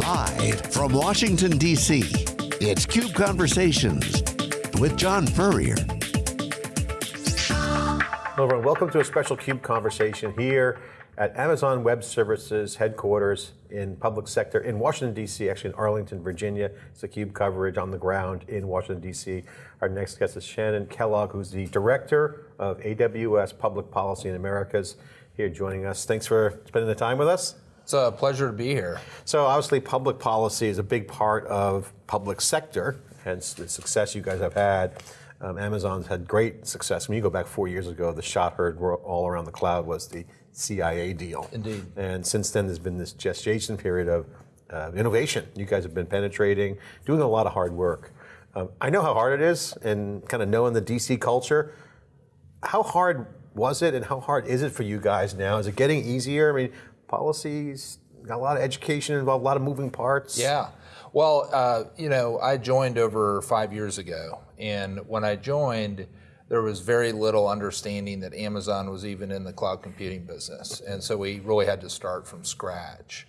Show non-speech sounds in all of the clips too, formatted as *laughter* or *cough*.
Live from Washington, D.C., it's CUBE Conversations with John Furrier. Hello everyone, welcome to a special CUBE conversation here at Amazon Web Services headquarters in public sector in Washington, D.C., actually in Arlington, Virginia. It's a CUBE coverage on the ground in Washington, D.C. Our next guest is Shannon Kellogg, who's the Director of AWS Public Policy in Americas, here joining us. Thanks for spending the time with us. It's a pleasure to be here. So obviously public policy is a big part of public sector, hence the success you guys have had. Um, Amazon's had great success. When you go back four years ago, the shot heard all around the cloud was the CIA deal. Indeed. And since then, there's been this gestation period of uh, innovation. You guys have been penetrating, doing a lot of hard work. Um, I know how hard it is, and kind of knowing the DC culture. How hard was it, and how hard is it for you guys now? Is it getting easier? I mean, policies got a lot of education involved, a lot of moving parts. Yeah. Well, uh, you know, I joined over five years ago, and when I joined, there was very little understanding that Amazon was even in the cloud computing business, and so we really had to start from scratch.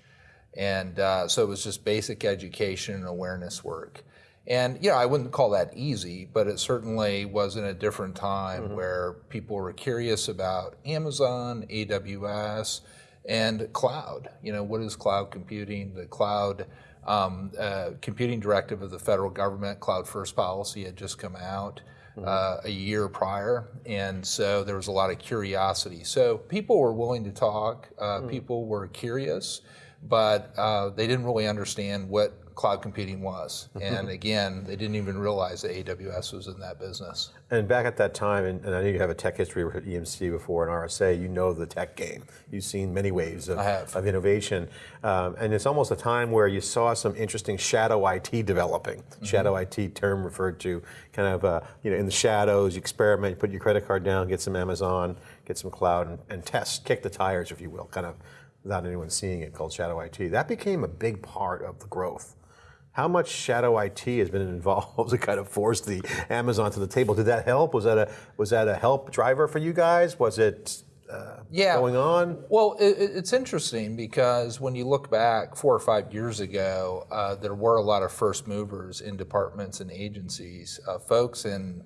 And uh, so it was just basic education and awareness work. And you know, I wouldn't call that easy, but it certainly was in a different time mm-hmm. where people were curious about Amazon, AWS, and cloud. You know, what is cloud computing? The cloud um, uh, computing directive of the federal government, cloud first policy, had just come out. Mm-hmm. Uh, a year prior, and so there was a lot of curiosity. So people were willing to talk, uh, mm. people were curious, but uh, they didn't really understand what cloud computing was. and again, they didn't even realize that AWS was in that business. And back at that time, and, and I know you have a tech history with EMC before and RSA, you know the tech game. You've seen many waves of, of innovation. Um, and it's almost a time where you saw some interesting shadow IT developing. Mm -hmm. Shadow IT term referred to kind of, uh, you know, in the shadows, you experiment, you put your credit card down, get some Amazon, get some cloud, and, and test, kick the tires, if you will, kind of without anyone seeing it, called shadow IT. That became a big part of the growth how much shadow IT has been *laughs* involved to kind of force the Amazon to the table? Did that help? Was that a was that a help driver for you guys? Was it uh, yeah. going on? Well, it, it's interesting because when you look back four or five years ago, uh, there were a lot of first movers in departments and agencies, uh, folks in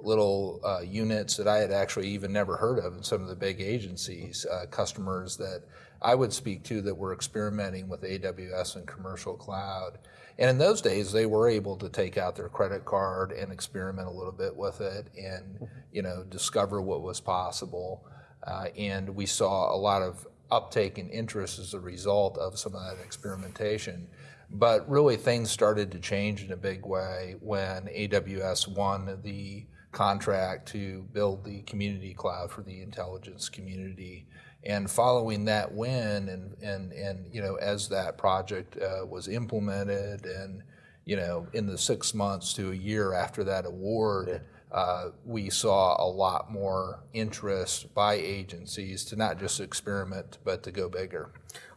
little uh, units that I had actually even never heard of in some of the big agencies, uh, customers that I would speak to that were experimenting with AWS and commercial cloud. And in those days, they were able to take out their credit card and experiment a little bit with it and, you know, discover what was possible. Uh, and we saw a lot of uptake and interest as a result of some of that experimentation. But really, things started to change in a big way when AWS won the contract to build the community cloud for the intelligence community. And following that win, and and and you know, as that project uh, was implemented, and you know, in the six months to a year after that award. Yeah. Uh, we saw a lot more interest by agencies to not just experiment, but to go bigger.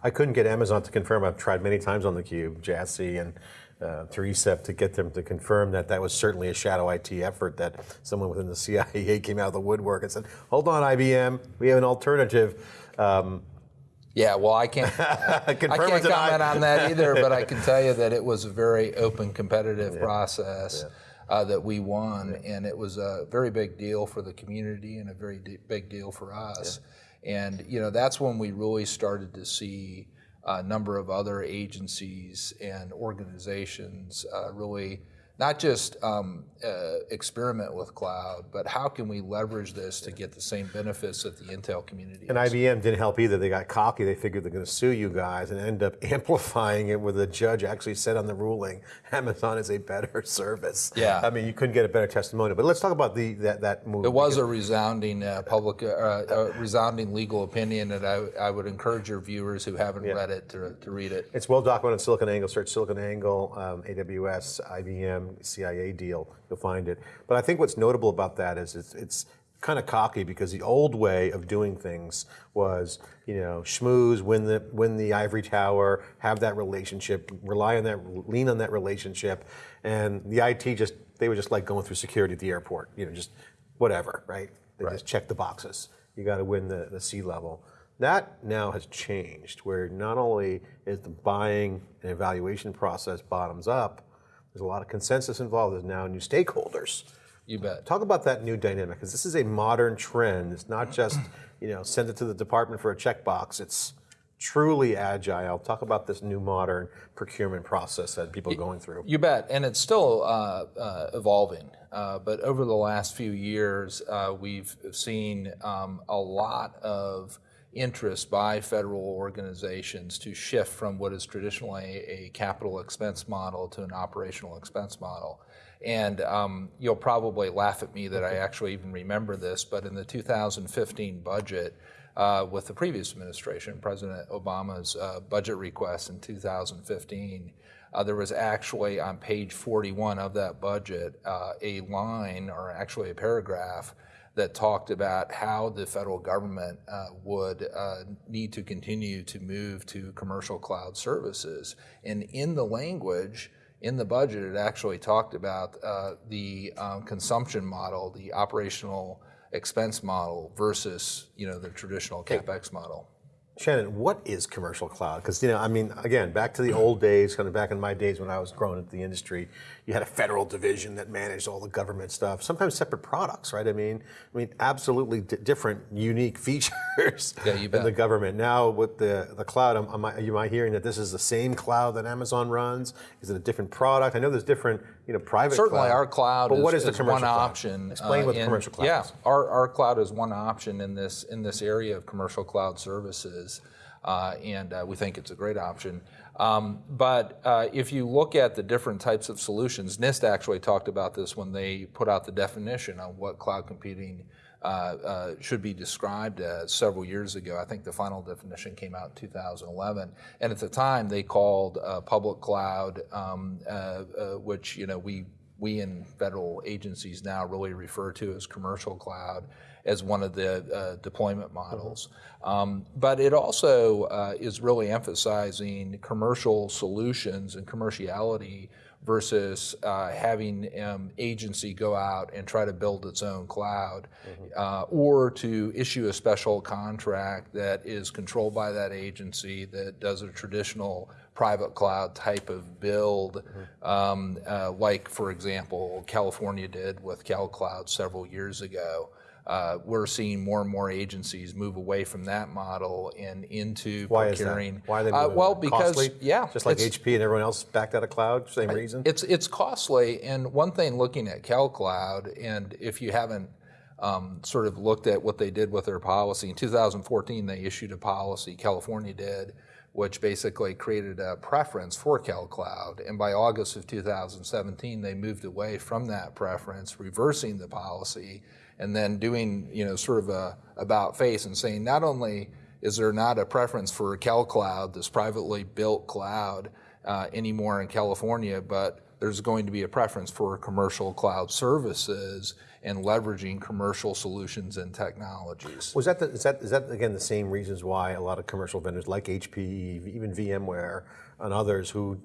I couldn't get Amazon to confirm. I've tried many times on the cube, Jassy and uh, Teresa, to get them to confirm that that was certainly a shadow IT effort. That someone within the *laughs* CIA came out of the woodwork and said, "Hold on, IBM, we have an alternative." Um, yeah, well, I can't. *laughs* I can't comment on that either, but I can *laughs* tell you that it was a very open, competitive yeah. process. Yeah. Uh, that we won, yeah. and it was a very big deal for the community and a very big deal for us. And you know that's when we really started to see a number of other agencies and organizations uh, really not just um, uh, experiment with cloud, but how can we leverage this to get the same benefits that the Intel community And has. IBM didn't help either. They got cocky. They figured they're going to sue you guys and end up *laughs* amplifying it where the judge actually said on the ruling, Amazon is a better *laughs* service. Yeah. I mean, you couldn't get a better testimonial. But let's talk about the that, that move. It was a resounding uh, public, uh, uh resounding legal opinion, and I, I would encourage your viewers who haven't yeah. read it to, to read it. It's well documented SiliconANGLE. Search SiliconANGLE, um, AWS, IBM, CIA deal, you'll find it. But I think what's notable about that is it's, it's kind of cocky because the old way of doing things was, you know, schmooze, win the win the ivory tower, have that relationship, rely on that, lean on that relationship, and the IT just they were just like going through security at the airport, you know, just whatever, right? They right. just check the boxes. You got to win the the C level. That now has changed, where not only is the buying and evaluation process bottoms up, there's a lot of consensus involved. There's now new stakeholders. You bet. Talk about that new dynamic, because this is a modern trend. It's not *clears throat* just, you know, send it to the department for a checkbox. It's truly agile. Talk about this new modern procurement process that people are going through. You bet, and it's still uh, uh, evolving. Uh, but over the last few years, uh, we've seen um, a lot of interest by federal organizations to shift from what is traditionally a capital expense model to an operational expense model. And um, you'll probably laugh at me that I actually even remember this, but in the 2015 budget, uh, with the previous administration, President Obama's uh, budget request in 2015, uh, there was actually on page 41 of that budget uh, a line, or actually a paragraph, that talked about how the federal government uh, would uh, need to continue to move to commercial cloud services. And in the language, in the budget, it actually talked about uh, the um, consumption model, the operational expense model versus you know the traditional capex model. Shannon, what is commercial cloud? Because you know, I mean, again, back to the old days, kind of back in my days when I was growing into the industry, you had a federal division that managed all the government stuff. Sometimes separate products, right? I mean, I mean, absolutely different, unique *laughs* features yeah, in the government. Now with the the cloud, am, am, I, am I hearing that this is the same cloud that Amazon runs? Is it a different product? I know there's different, you know, private. Certainly, cloud, our cloud. But is, what is, the commercial one cloud? option? Explain uh, what the commercial cloud yeah, is. our our cloud is one option in this in this area of commercial cloud services. Uh, and uh, we think it's a great option. Um, but uh, if you look at the different types of solutions, NIST actually talked about this when they put out the definition on what cloud computing uh, uh, should be described as several years ago. I think the final definition came out in 2011, and at the time they called public cloud, um, which you know we we in federal agencies now really refer to as commercial cloud as one of the uh, deployment models. Mm-hmm. Um, but it also uh, is really emphasizing commercial solutions and commerciality versus uh, having um, agency go out and try to build its own cloud mm-hmm. uh, or to issue a special contract that is controlled by that agency that does a traditional private cloud type of build um, uh, like for example california did with calcloud several years ago we're seeing more and more agencies move away from that model and into Why procuring. Is that? Why are they uh, moving? well, because costly? yeah, just like HP and everyone else backed out of cloud, same reason. It's it's costly, and one thing looking at CalCloud, and if you haven't um, sort of looked at what they did with their policy in 2014, they issued a policy. California did. Which basically created a preference for CalCloud. And by August of 2017, they moved away from that preference, reversing the policy and then doing you know sort of a about face and saying not only is there not a preference for a CalCloud, this privately built cloud, uh, anymore in California, but there's going to be a preference for commercial cloud services and leveraging commercial solutions and technologies. Was that the, is that is that again the same reasons why a lot of commercial vendors like HP, even VMware, and others who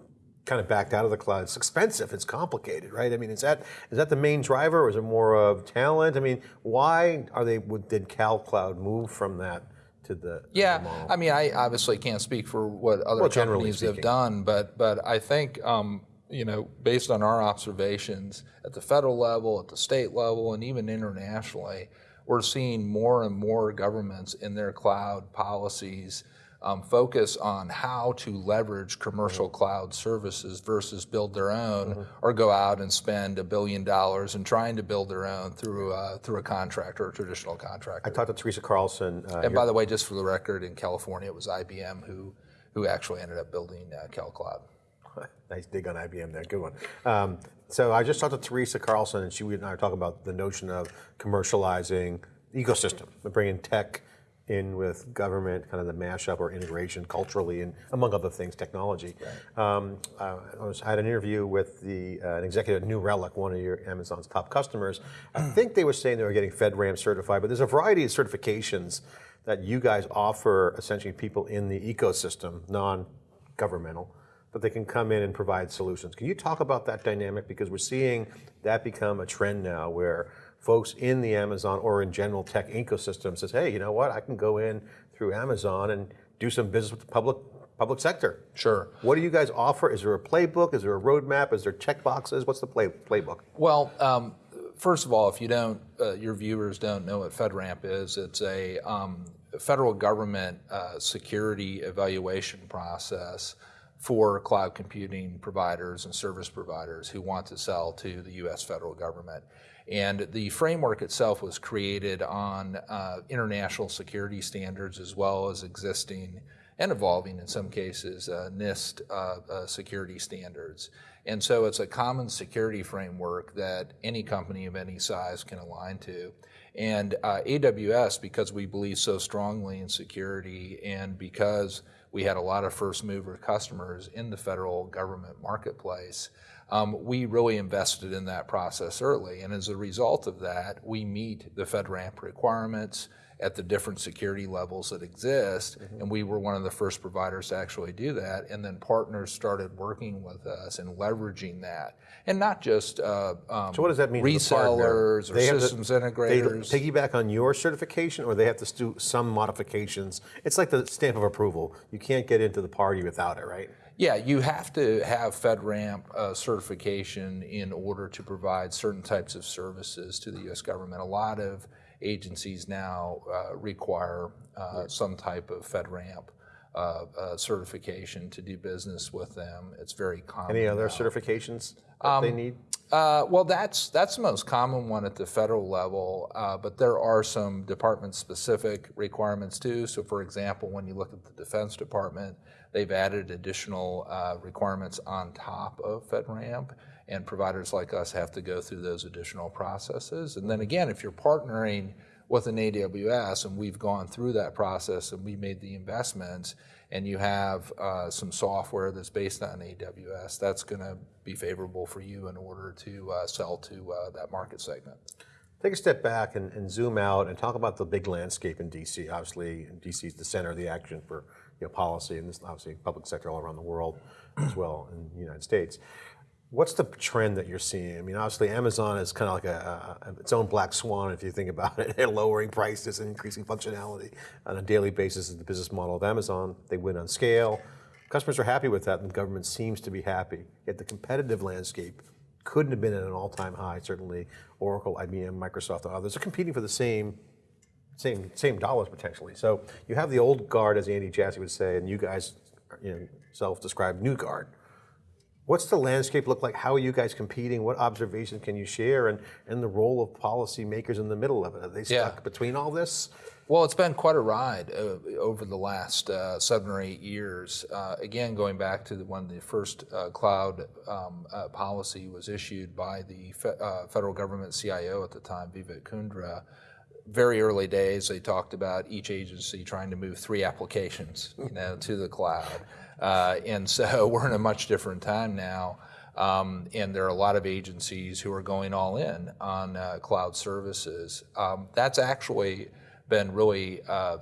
kind of backed out of the cloud. It's expensive. It's complicated, right? I mean, is that is that the main driver, or is it more of talent? I mean, why are they? Did Cal Cloud move from that? To the, yeah, the I mean, I obviously can't speak for what other well, companies have done, but but I think um, you know, based on our observations at the federal level, at the state level, and even internationally, we're seeing more and more governments in their cloud policies um, focus on how to leverage commercial mm-hmm. cloud services versus build their own mm-hmm. or go out and spend a billion dollars and trying to build their own through a, through a contractor or a traditional contractor. I talked to Teresa Carlson. Uh, and by the way, just for the record, in California, it was IBM who, who actually ended up building uh, CalCloud. *laughs* nice dig on IBM there, good one. Um, so I just talked to Teresa Carlson, and she and I were talking about the notion of commercializing ecosystem, bringing tech in with government, kind of the mashup or integration culturally, and among other things, technology. Right. Um, uh, I, was, I, had an interview with the uh, an executive at New Relic, one of your Amazon's top customers. I *clears throat* think they were saying they were getting FedRAMP certified, but there's a variety of certifications that you guys offer essentially people in the ecosystem, non-governmental, that they can come in and provide solutions. Can you talk about that dynamic? Because we're seeing that become a trend now where folks in the Amazon or in general tech ecosystem says, hey, you know what, I can go in through Amazon and do some business with the public public sector. Sure. What do you guys offer? Is there a playbook? Is there a roadmap? Is there check boxes? What's the play, playbook? Well, um, first of all, if you don't, uh, your viewers don't know what FedRAMP is, it's a um, federal government uh, security evaluation process for cloud computing providers and service providers who want to sell to the US federal government. And the framework itself was created on uh, international security standards as well as existing and evolving in some cases uh, NIST uh, uh, security standards. And so it's a common security framework that any company of any size can align to. And uh, AWS, because we believe so strongly in security and because we had a lot of first mover customers in the federal government marketplace, um, we really invested in that process early. And as a result of that, we meet the FedRAMP requirements at the different security levels that exist. Mm-hmm. And we were one of the first providers to actually do that. And then partners started working with us and leveraging that. And not just uh, um, so what does that mean resellers or systems to, integrators. They piggyback on your certification or they have to do some modifications. It's like the stamp of approval. You can't get into the party without it, right? Yeah, you have to have FedRAMP uh, certification in order to provide certain types of services to the U.S. government. A lot of agencies now uh, require uh, some type of FedRAMP uh, uh, certification to do business with them. It's very common. Any other now. certifications that um, they need? Uh, well, that's that's the most common one at the federal level, uh, but there are some department-specific requirements too. So, for example, when you look at the Defense Department, they've added additional uh, requirements on top of FedRAMP and providers like us have to go through those additional processes. And then again, if you're partnering with an AWS, and we've gone through that process and we made the investments, and you have uh, some software that's based on AWS, that's going to be favorable for you in order to uh, sell to uh, that market segment. Take a step back and, and, zoom out and talk about the big landscape in DC. Obviously, DC is the center of the action for you know, policy, and this obviously public sector all around the world as well in the United States. What's the trend that you're seeing? I mean, obviously, Amazon is kind of like a, a, its own black swan, if you think about it. *laughs* They're lowering prices and increasing functionality on a daily basis. Is the business model of Amazon. They win on scale. Customers are happy with that, and the government seems to be happy. Yet the competitive landscape couldn't have been at an all-time high. Certainly, Oracle, IBM, Microsoft, and others are competing for the same same same dollars potentially. So you have the old guard, as Andy Jassy would say, and you guys, you know, self-described new guard. What's the landscape look like? How are you guys competing? What observations can you share? And, and the role of policymakers in the middle of it? Are they stuck yeah. between all this? Well, it's been quite a ride uh, over the last uh, seven or eight years. Uh, again, going back to the, when the first uh, cloud um, uh, policy was issued by the fe uh, federal government CIO at the time, Vivek Kundra, very early days, they talked about each agency trying to move three applications, you know, to the cloud. Uh, and so *laughs* we're in a much different time now. Um, and there are a lot of agencies who are going all in on uh, cloud services. Um, that's actually been really uh,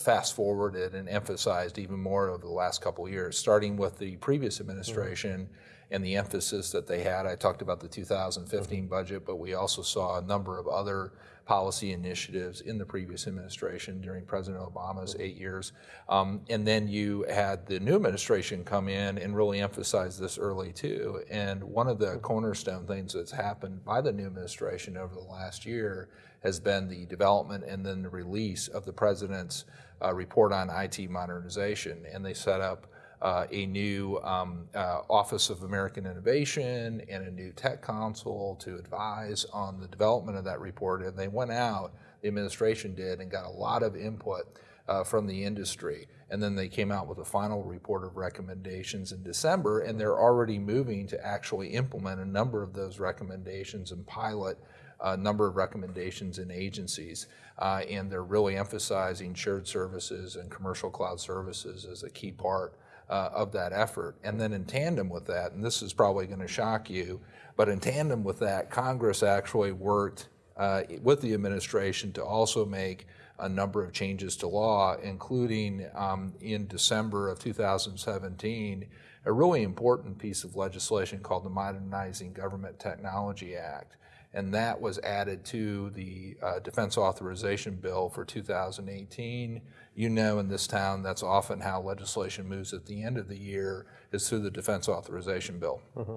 fast forwarded and emphasized even more over the last couple of years, starting with the previous administration. Mm-hmm and the emphasis that they had. I talked about the 2015 mm-hmm. budget, but we also saw a number of other policy initiatives in the previous administration during President Obama's eight years. Um, and then you had the new administration come in and really emphasize this early too. And one of the cornerstone things that's happened by the new administration over the last year has been the development and then the release of the president's uh, report on IT modernization. And they set up uh, a new um, uh, Office of American Innovation and a new tech council to advise on the development of that report. And they went out, the administration did, and got a lot of input uh, from the industry. And then they came out with a final report of recommendations in December, and they're already moving to actually implement a number of those recommendations and pilot a number of recommendations in agencies. Uh, and they're really emphasizing shared services and commercial cloud services as a key part uh, of that effort. And then in tandem with that, and this is probably going to shock you, but in tandem with that, Congress actually worked uh, with the administration to also make a number of changes to law, including um, in December of 2017, a really important piece of legislation called the Modernizing Government Technology Act. And that was added to the uh, defense authorization bill for 2018. You know, in this town, that's often how legislation moves at the end of the year is through the defense authorization bill. Mm-hmm.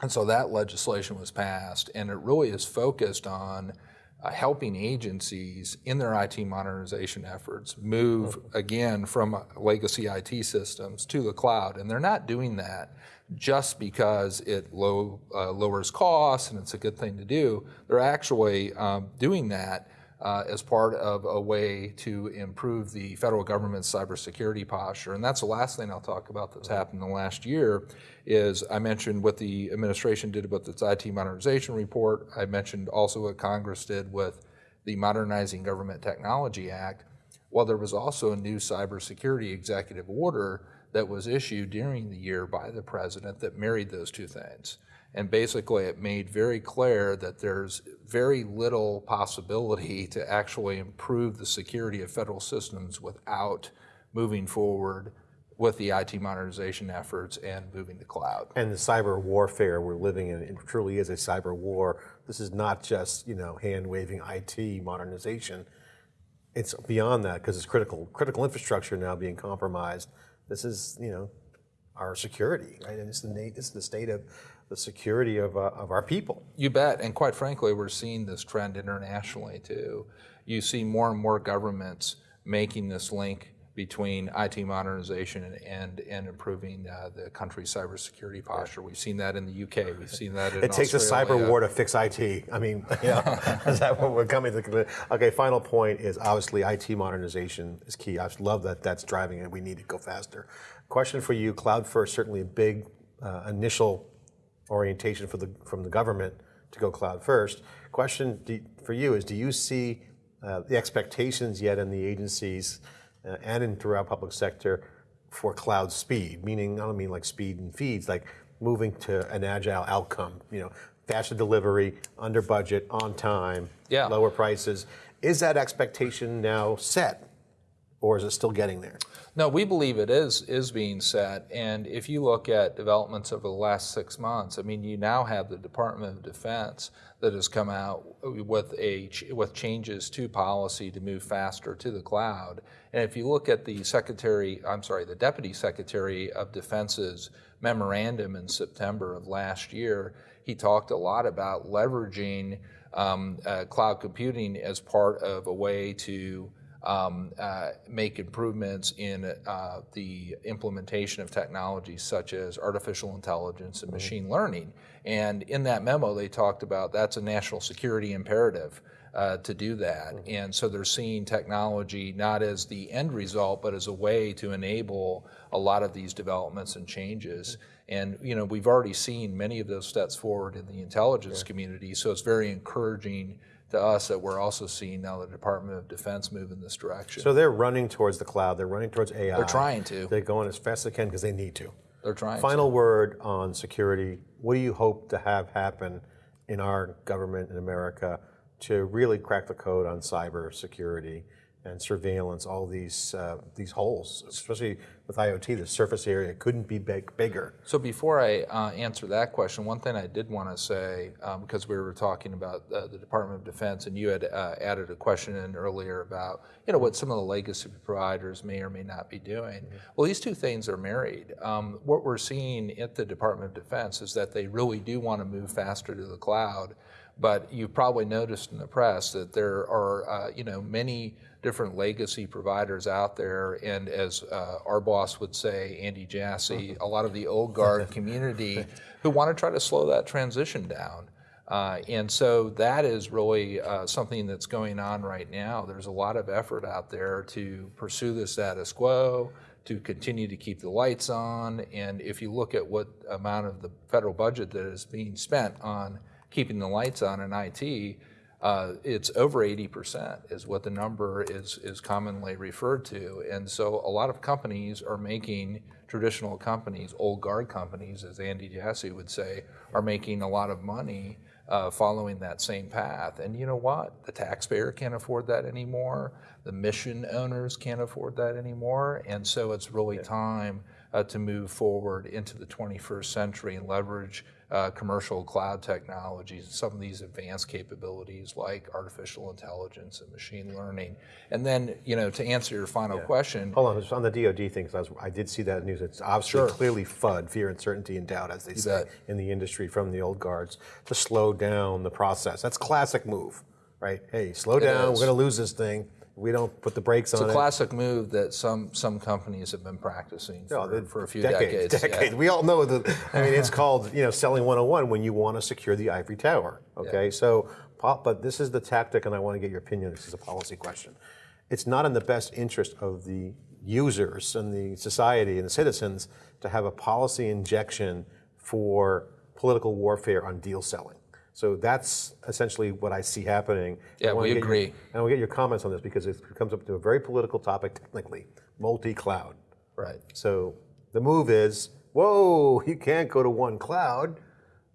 And so that legislation was passed, and it really is focused on uh, helping agencies in their IT modernization efforts move again from legacy IT systems to the cloud. And they're not doing that just because it low, uh, lowers costs and it's a good thing to do. They're actually um, doing that uh, as part of a way to improve the federal government's cybersecurity posture. And that's the last thing I'll talk about that's happened in the last year is I mentioned what the administration did with its IT modernization report. I mentioned also what Congress did with the Modernizing Government Technology Act. Well, there was also a new cybersecurity executive order that was issued during the year by the president that married those two things. And basically, it made very clear that there's very little possibility to actually improve the security of federal systems without moving forward with the IT modernization efforts and moving to cloud. And the cyber warfare we're living in, it truly is a cyber war. This is not just you know hand waving IT modernization. It's beyond that because it's critical critical infrastructure now being compromised. This is you know our security, right? And it's the the state of the security of, uh, of our people. You bet. And quite frankly, we're seeing this trend internationally too. You see more and more governments making this link between IT modernization and, and improving uh, the country's cybersecurity posture. We've seen that in the UK. We've seen that in It takes Australia. a cyber war to fix IT. I mean, *laughs* yeah, is that what we're coming to? Okay, final point is obviously IT modernization is key. I love that that's driving it. We need to go faster. Question for you, cloud first, certainly a big uh, initial orientation for the, from the government to go cloud first. Question do, for you is, do you see uh, the expectations yet in the agencies uh, and in throughout public sector for cloud speed? Meaning, I don't mean like speed and feeds, like moving to an agile outcome, you know, faster delivery, under budget, on time, yeah. lower prices. Is that expectation now set? Or is it still getting there? No, we believe it is is being set. And if you look at developments over the last six months, I mean, you now have the Department of Defense that has come out with a with changes to policy to move faster to the cloud. And if you look at the Secretary, I'm sorry, the Deputy Secretary of Defense's memorandum in September of last year, he talked a lot about leveraging um, uh, cloud computing as part of a way to um, uh, make improvements in uh, the implementation of technologies such as artificial intelligence and mm-hmm. machine learning. And in that memo, they talked about that's a national security imperative. Uh, to do that. Mm-hmm. And so they're seeing technology not as the end result, but as a way to enable a lot of these developments and changes. Mm-hmm. And you know, we've already seen many of those steps forward in the intelligence yeah. community. So it's very encouraging to us that we're also seeing now the Department of Defense move in this direction. So they're running towards the cloud. They're running towards AI. They're trying to. They're going as fast as they can because they need to. They're trying. Final to. word on security. What do you hope to have happen in our government in America to really crack the code on cyber security? And surveillance, all these uh, these holes, especially with IoT, the surface area couldn't be big, bigger. So before I uh, answer that question, one thing I did want to say, um, because we were talking about uh, the Department of Defense, and you had uh, added a question in earlier about you know what some of the legacy providers may or may not be doing. Mm-hmm. Well, these two things are married. Um, what we're seeing at the Department of Defense is that they really do want to move faster to the cloud. But you've probably noticed in the press that there are, uh, you know, many different legacy providers out there, and as uh, our boss would say, Andy Jassy, a lot of the old guard *laughs* community who want to try to slow that transition down. Uh, and so that is really uh, something that's going on right now. There's a lot of effort out there to pursue the status quo, to continue to keep the lights on. And if you look at what amount of the federal budget that is being spent on keeping the lights on in IT, uh, it's over 80% is what the number is, is commonly referred to. And so a lot of companies are making, traditional companies, old guard companies, as Andy Jassy would say, are making a lot of money uh, following that same path. And you know what? The taxpayer can't afford that anymore. The mission owners can't afford that anymore. And so it's really yeah. time uh, to move forward into the 21st century and leverage uh, commercial cloud technologies, some of these advanced capabilities like artificial intelligence and machine learning. And then, you know, to answer your final yeah. question. Hold on, just on the DoD thing, I, was, I, did see that news. It's obviously sure. clearly FUD, fear, uncertainty, and doubt, as they you say bet. in the industry from the old guards, to slow down the process. That's classic move, right? Hey, slow down. We're going to lose this thing we don't put the brakes it's on it. It's a classic move that some some companies have been practicing for, no, for a few decades. Decades. decades. Yeah. We all know that. I mean, it's called you know selling 101 when you want to secure the ivory tower. Okay, yeah. so but this is the tactic, and I want to get your opinion. This is a policy question. It's not in the best interest of the users and the society and the citizens to have a policy injection for political warfare on deal selling. So that's essentially what I see happening. Yeah, we agree. Your, and we'll get your comments on this because it comes up to a very political topic technically, multi-cloud. Right. So the move is, whoa, you can't go to one cloud.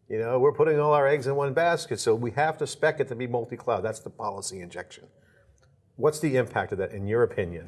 You know, we're putting all our eggs in one basket, so we have to spec it to be multi-cloud. That's the policy injection. What's the impact of that, in your opinion?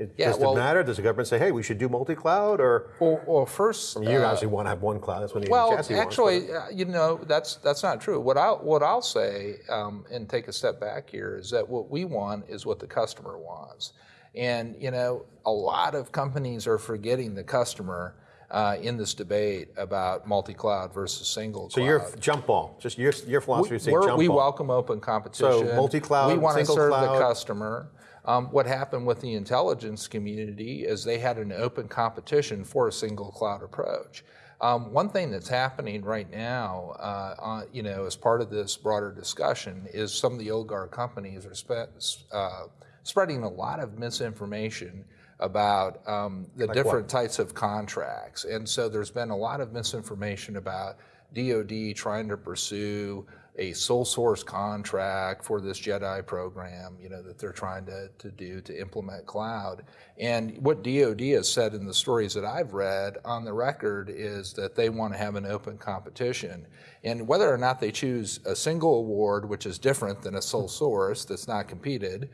It, yeah, does well, it matter? Does the government say, "Hey, we should do multi-cloud"? Or well, well first, I mean, you uh, actually want to have one cloud. That's when the well, actually, wants, uh, you know, that's that's not true. What I what I'll say, um, and take a step back here, is that what we want is what the customer wants, and you know, a lot of companies are forgetting the customer. Uh, in this debate about multi-cloud versus single so cloud. So your jump ball, just your, your philosophy is say jump we ball. welcome open competition. So multi-cloud, We want to serve cloud. the customer. Um, what happened with the intelligence community is they had an open competition for a single cloud approach. Um, one thing that's happening right now, uh, uh, you know, as part of this broader discussion, is some of the old guard companies are spe- uh, spreading a lot of misinformation about um, the like different what? types of contracts, and so there's been a lot of misinformation about DoD trying to pursue a sole source contract for this JEDI program, you know, that they're trying to, to do to implement cloud. And what DoD has said in the stories that I've read on the record is that they want to have an open competition. And whether or not they choose a single award, which is different than a sole source that's not competed,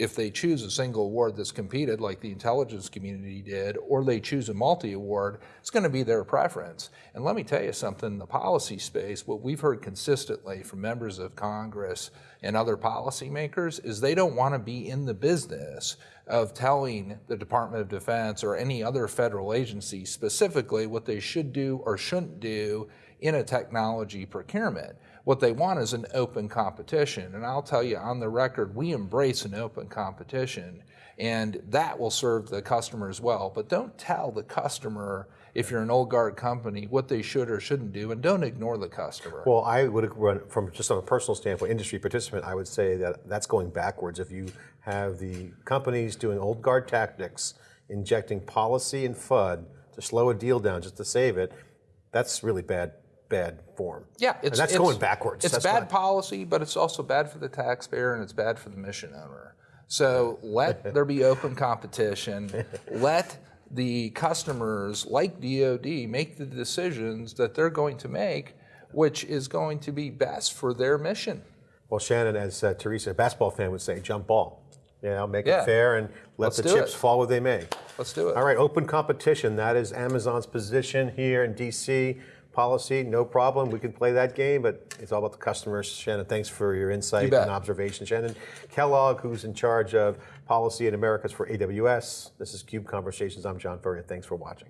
if they choose a single award that's competed like the intelligence community did, or they choose a multi-award, it's going to be their preference. And let me tell you something, the policy space, what we've heard consistently from members of Congress and other policymakers is they don't want to be in the business of telling the Department of Defense or any other federal agency specifically what they should do or shouldn't do in a technology procurement. What they want is an open competition. And I'll tell you on the record, we embrace an open competition and that will serve the customer as well. But don't tell the customer if you're an old guard company what they should or shouldn't do and don't ignore the customer. Well, I would run from just on a personal standpoint, industry participant, I would say that that's going backwards. If you have the companies doing old guard tactics, injecting policy and FUD to slow a deal down just to save it, that's really bad bad form. Yeah, it's, and that's it's, going backwards. It's that's bad policy, but it's also bad for the taxpayer and it's bad for the mission owner. So *laughs* let there be open competition. let the customers, like DoD, make the decisions that they're going to make, which is going to be best for their mission. Well, Shannon, as uh, Teresa, a basketball fan, would say, jump ball. You know, make yeah. it fair and let Let's the chips it. fall where they may. Let's do it. All right, open competition. That is Amazon's position here in DC policy, no problem. We can play that game, but it's all about the customers. Shannon, thanks for your insight you and observation. Shannon Kellogg, who's in charge of policy in Americas for AWS. This is CUBE Conversations. I'm John Furrier. Thanks for watching.